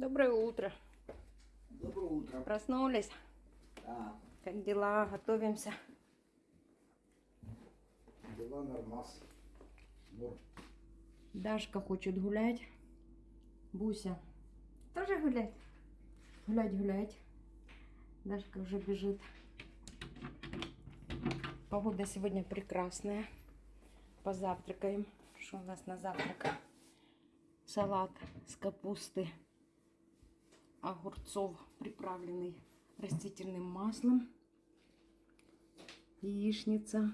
Доброе утро. Доброе утро. Проснулись. Да, Как дела? Готовимся. дела нормас. Норм. Дашка хочет гулять. Буся тоже гулять. Гулять, гулять. Дашка уже бежит. Погода сегодня прекрасная. Позавтракаем. Что у нас на завтрак? Салат с капусты, огурцов, приправленный растительным маслом. Яичница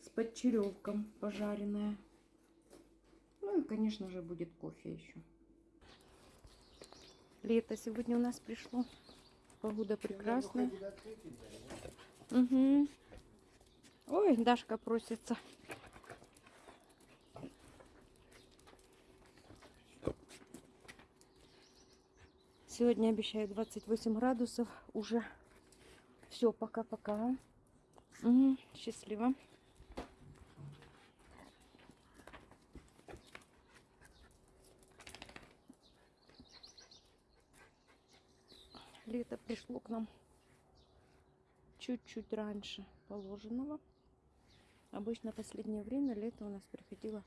с подчеревком пожаренная. Ну и, конечно же, будет кофе еще. Лето сегодня у нас пришло. Погода прекрасная. Угу. Ой, Дашка просится. Сегодня обещают 28 градусов уже. Все, пока-пока. Угу, счастливо. Лето пришло к нам чуть-чуть раньше положенного. Обычно в последнее время лето у нас приходило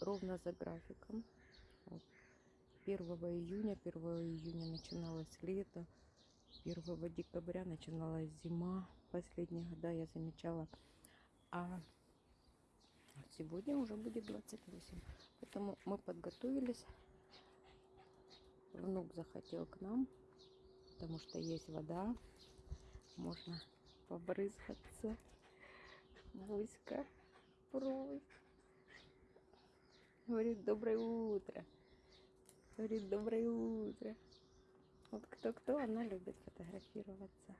ровно за графиком. Вот. 1 июня, 1 июня начиналось лето, 1 декабря начиналась зима. Последние года я замечала. А сегодня уже будет 28. Поэтому мы подготовились. Внук захотел к нам, потому что есть вода. Можно побрызгаться. Буська просит. Говорит, доброе утро. Говорит, доброе утро. Вот кто-кто, она любит фотографироваться.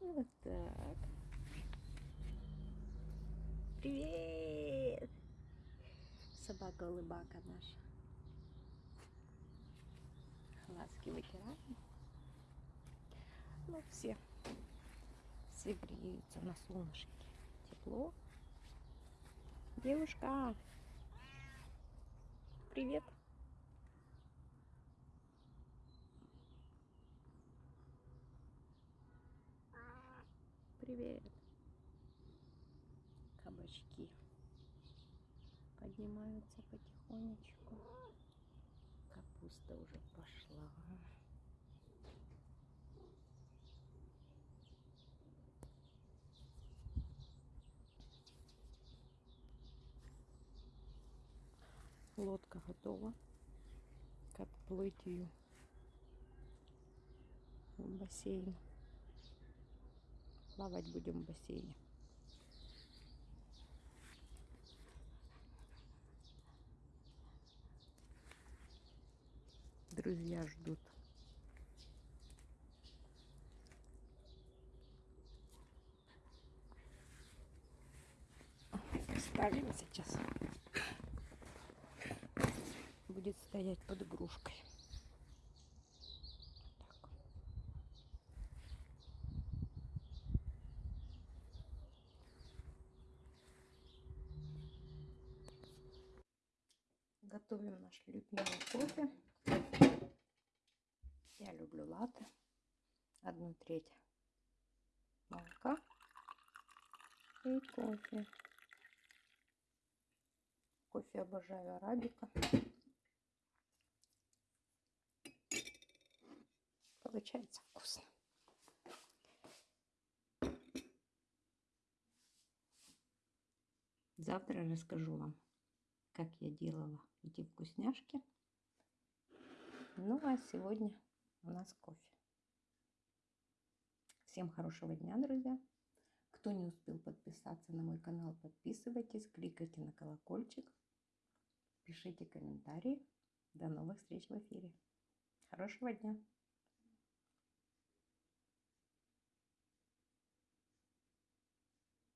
Вот так. Привет! Собака-улыбака наша. Глазки вытираем. Ну, все. Все греются на солнышке. Тепло. Девушка. Привет. Привет. Кабачки поднимаются потихонечку. Капуста уже пошла. Лодка готова к отплытию в бассейн. Плавать будем в бассейне. Друзья ждут. Ставим сейчас. Стоять под игрушкой. Готовим наш любимый кофе. Я люблю латте. Одну треть молока и кофе. Кофе обожаю арабика. Получается вкусно. Завтра расскажу вам, как я делала эти вкусняшки. Ну а сегодня у нас кофе. Всем хорошего дня, друзья. Кто не успел подписаться на мой канал, подписывайтесь, кликайте на колокольчик, пишите комментарии. До новых встреч в эфире. Хорошего дня!